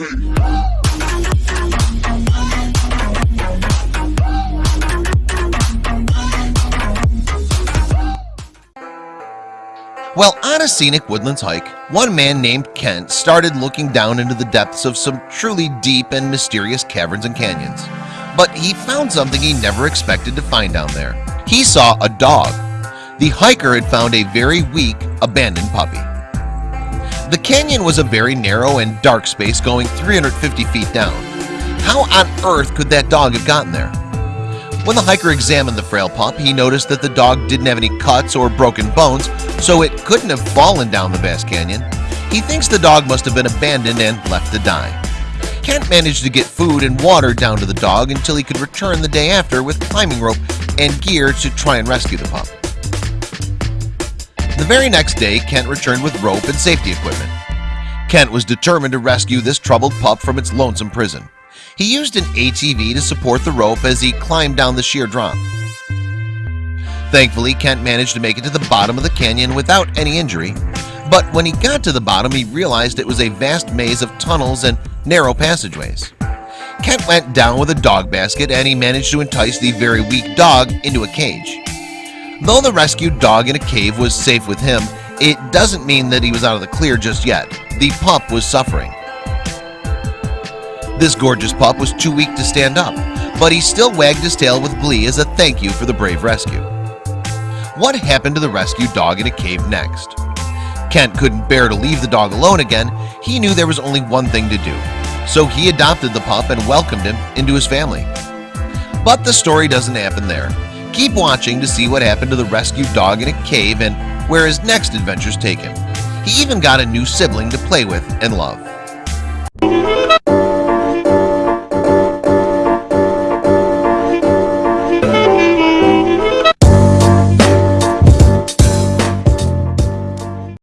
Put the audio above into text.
Well, on a scenic woodlands hike, one man named Kent started looking down into the depths of some truly deep and mysterious caverns and canyons. But he found something he never expected to find down there. He saw a dog. The hiker had found a very weak, abandoned puppy. The canyon was a very narrow and dark space going 350 feet down. How on earth could that dog have gotten there? When the hiker examined the frail pup, he noticed that the dog didn't have any cuts or broken bones, so it couldn't have fallen down the vast canyon. He thinks the dog must have been abandoned and left to die. Kent managed to get food and water down to the dog until he could return the day after with climbing rope and gear to try and rescue the pup. The very next day, Kent returned with rope and safety equipment. Kent was determined to rescue this troubled pup from its lonesome prison. He used an ATV to support the rope as he climbed down the sheer drop. Thankfully, Kent managed to make it to the bottom of the canyon without any injury. But when he got to the bottom, he realized it was a vast maze of tunnels and narrow passageways. Kent went down with a dog basket and he managed to entice the very weak dog into a cage. Though the rescued dog in a cave was safe with him, it doesn't mean that he was out of the clear just yet. The pup was suffering. This gorgeous pup was too weak to stand up, but he still wagged his tail with glee as a thank you for the brave rescue. What happened to the rescued dog in a cave next? Kent couldn't bear to leave the dog alone again. He knew there was only one thing to do. So he adopted the pup and welcomed him into his family. But the story doesn't happen there. Keep watching to see what happened to the rescued dog in a cave and where his next adventures take him. He even got a new sibling to play with and love.